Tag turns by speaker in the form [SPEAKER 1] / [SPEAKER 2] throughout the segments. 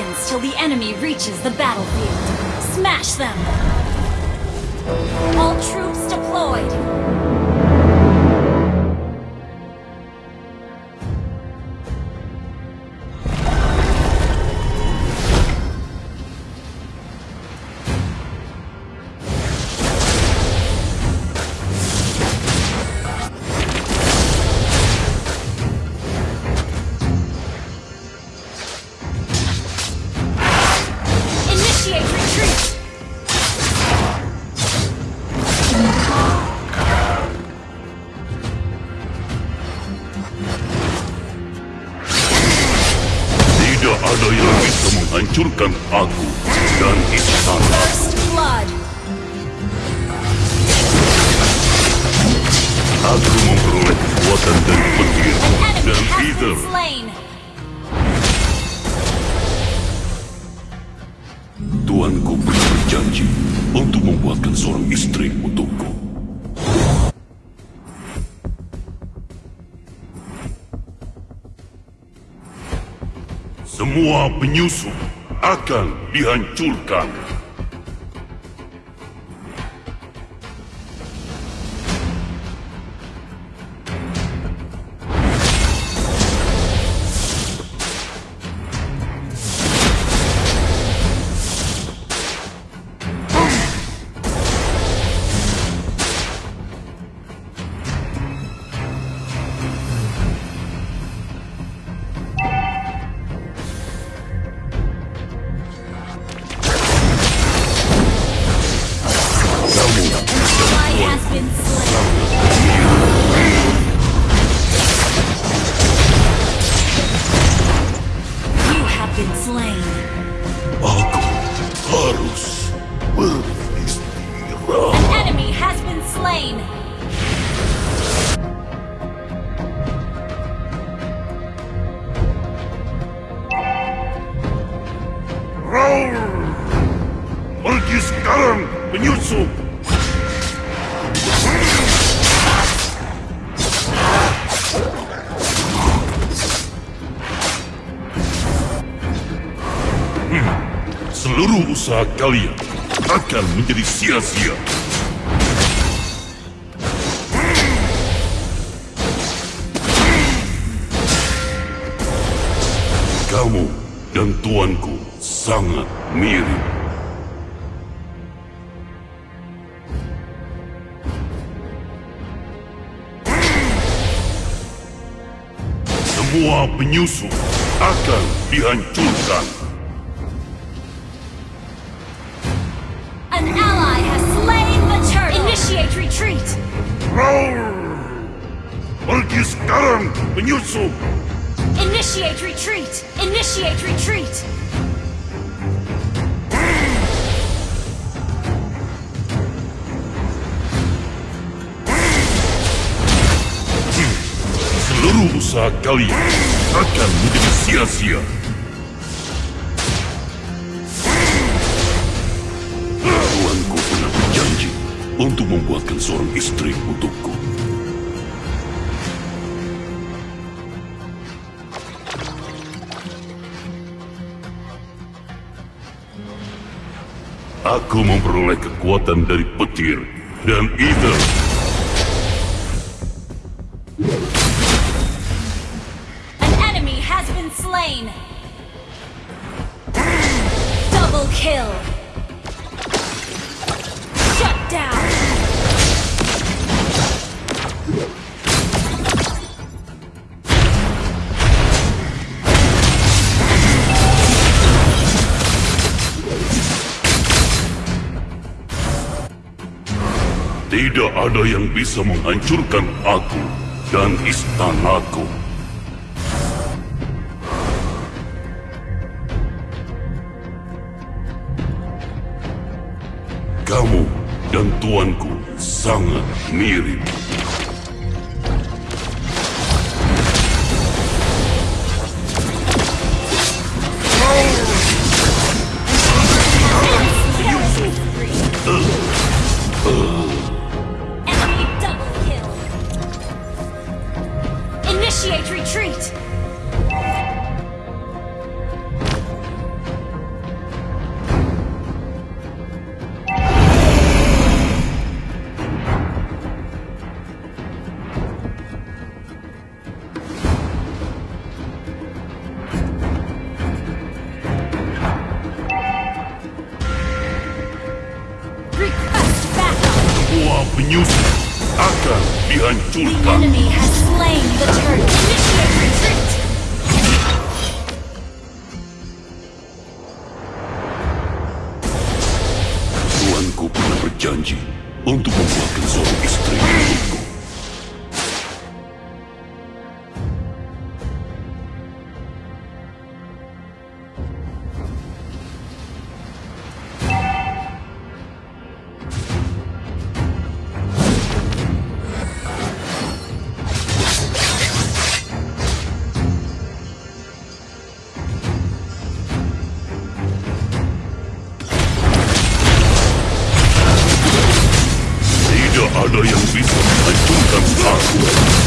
[SPEAKER 1] seconds till the enemy reaches the battlefield. Smash them! All troops deployed!
[SPEAKER 2] Menghancurkan aku dan istana. Aku memperoleh kekuatan dari petir dan ether. Tuanku pernah berjanji untuk membuatkan seorang istri untukku. Semua penyusup akan dihancurkan. Kalian akan menjadi sia-sia. Kamu dan tuanku sangat mirip. Semua penyusup akan dihancurkan.
[SPEAKER 1] Initiate retreat! Initiate retreat!
[SPEAKER 2] Seluruh usaha kalian akan menjadi sia-sia. Membuatkan seorang istri untukku. Aku memperoleh kekuatan dari petir dan ether.
[SPEAKER 1] An enemy has been slain! Double kill!
[SPEAKER 2] Tidak ada yang bisa menghancurkan aku dan istanaku. Kamu dan tuanku sangat mirip.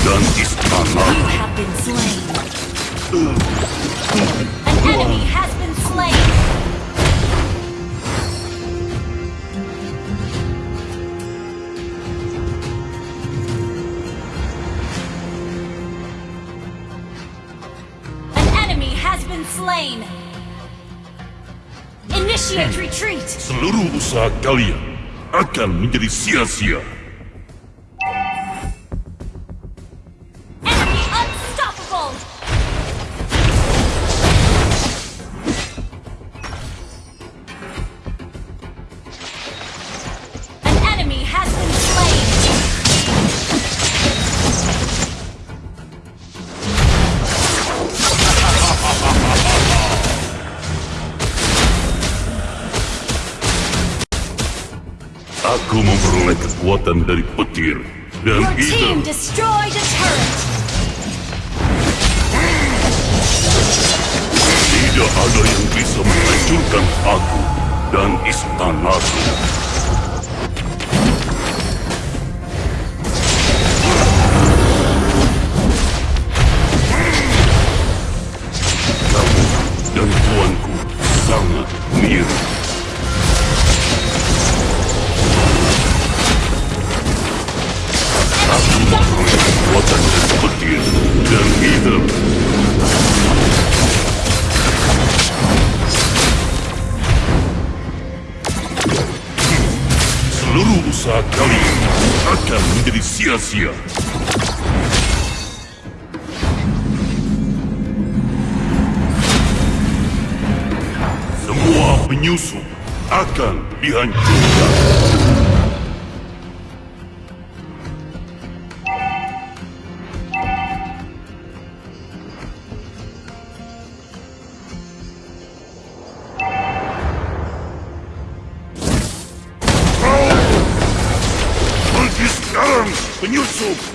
[SPEAKER 2] Aku dan istana.
[SPEAKER 1] You have been slain. An enemy has been slain. An enemy has been slain. Initiate hmm. retreat.
[SPEAKER 2] Seluruh usaha kalian akan menjadi sia-sia. Aku memperoleh kekuatan dari petir dan
[SPEAKER 1] Your team
[SPEAKER 2] itu
[SPEAKER 1] destroyed a turret.
[SPEAKER 2] tidak ada yang bisa menghancurkan aku dan istanaku. Petir dan seluruh usaha kalian akan menjadi sia-sia. Semua penyusup akan dihancurkan. Нюсуп!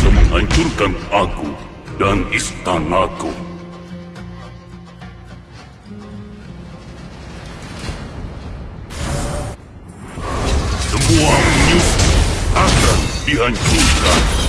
[SPEAKER 2] Bisa menghancurkan aku dan istanaku. Semua penyusup akan dihancurkan.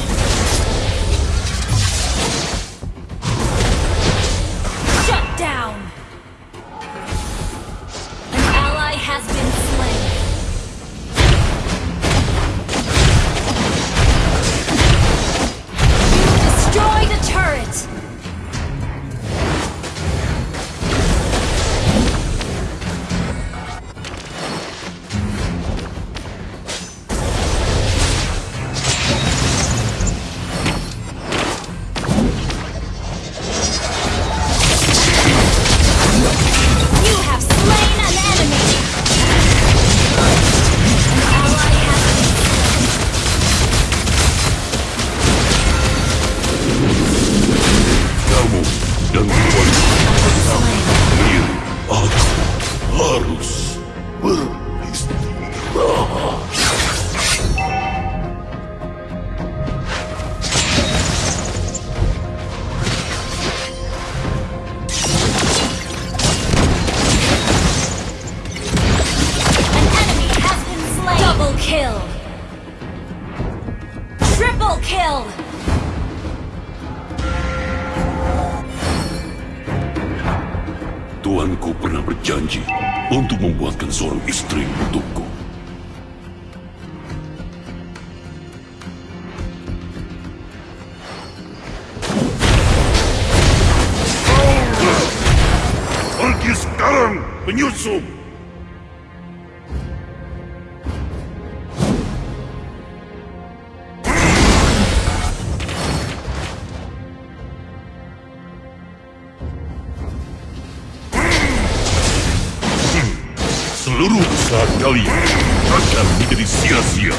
[SPEAKER 2] seluruh usaha kalian akan menjadi sia-sia.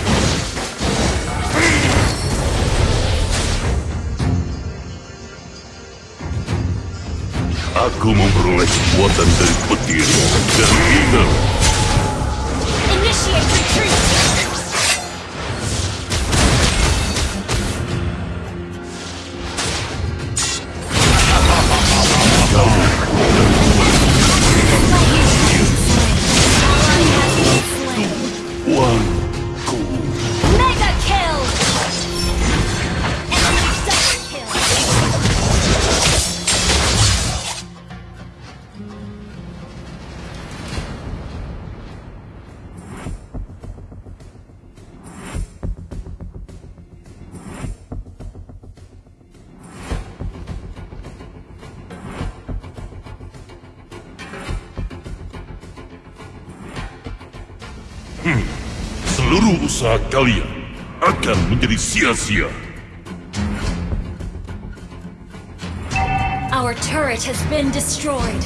[SPEAKER 2] Aku memperoleh kekuatan dari petir dan ingat.
[SPEAKER 1] Initiate retreat.
[SPEAKER 2] one. akan menjadi sia-sia.
[SPEAKER 1] Our turret has been destroyed.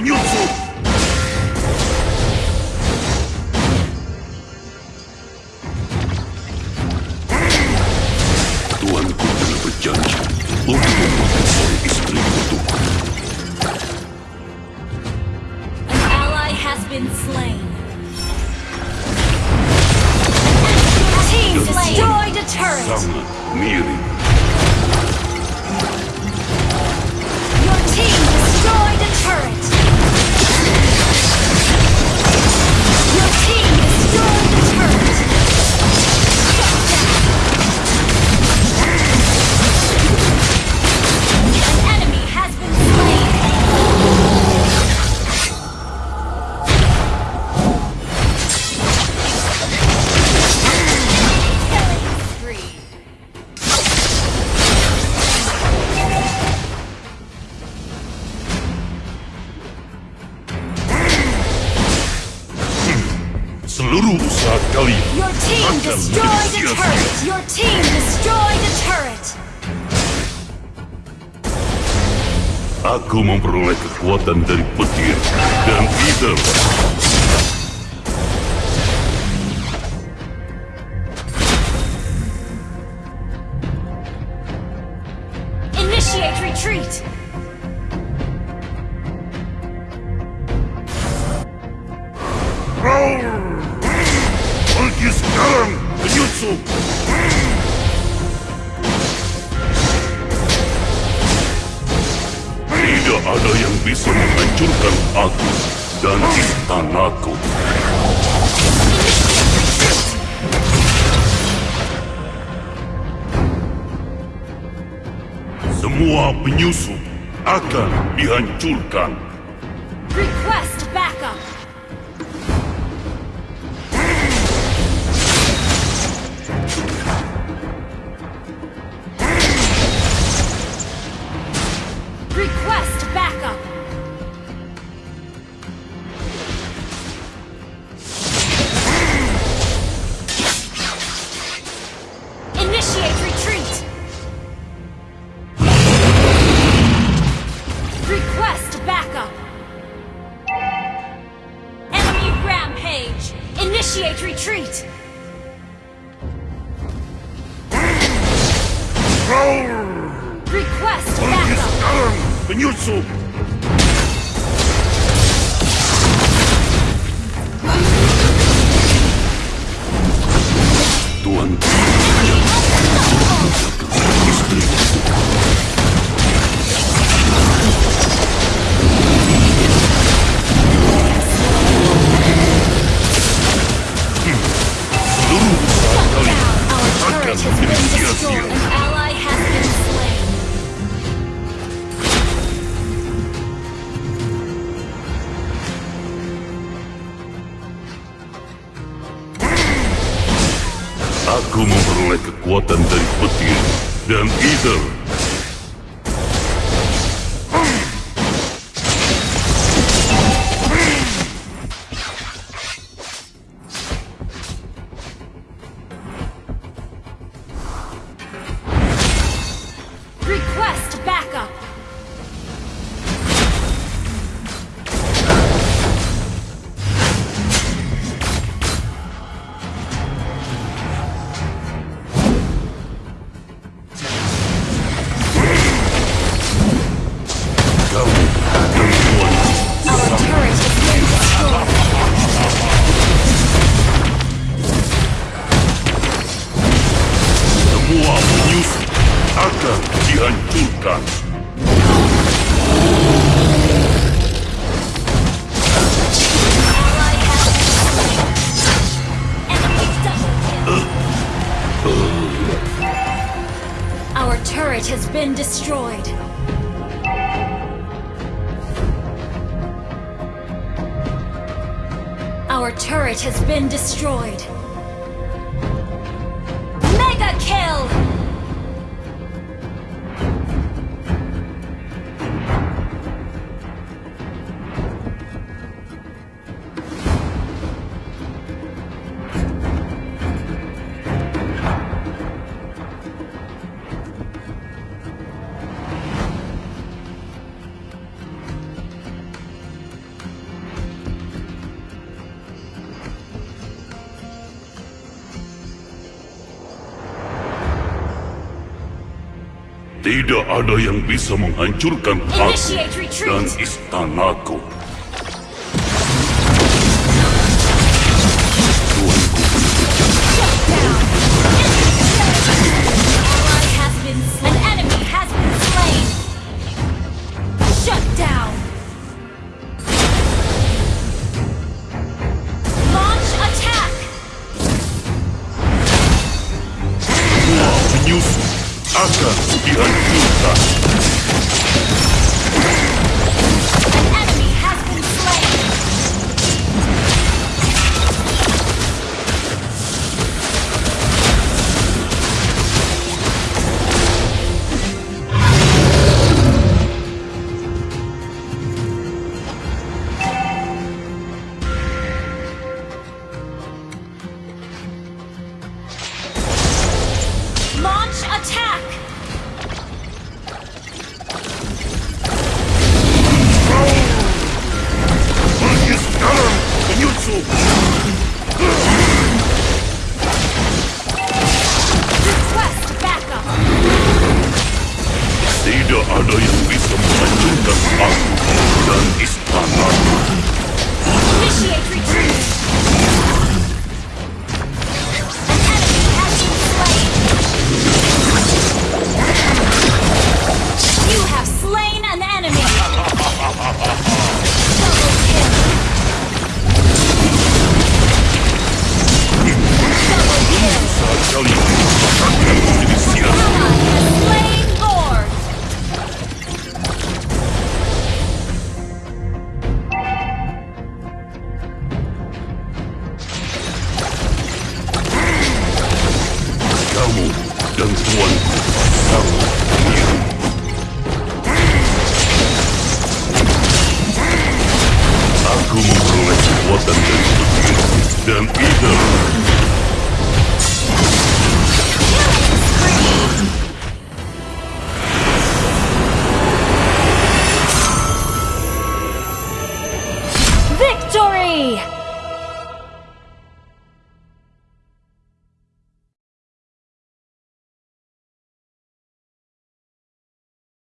[SPEAKER 1] Нюцу!
[SPEAKER 2] குமம் புருளைக்கு கோத்தந்தரிப்பு dihancurkan. 主。mereka dihancurkan.
[SPEAKER 1] Our turret has been destroyed. Our turret has been destroyed.
[SPEAKER 2] Tidak ada yang bisa menghancurkan aku dan istanaku.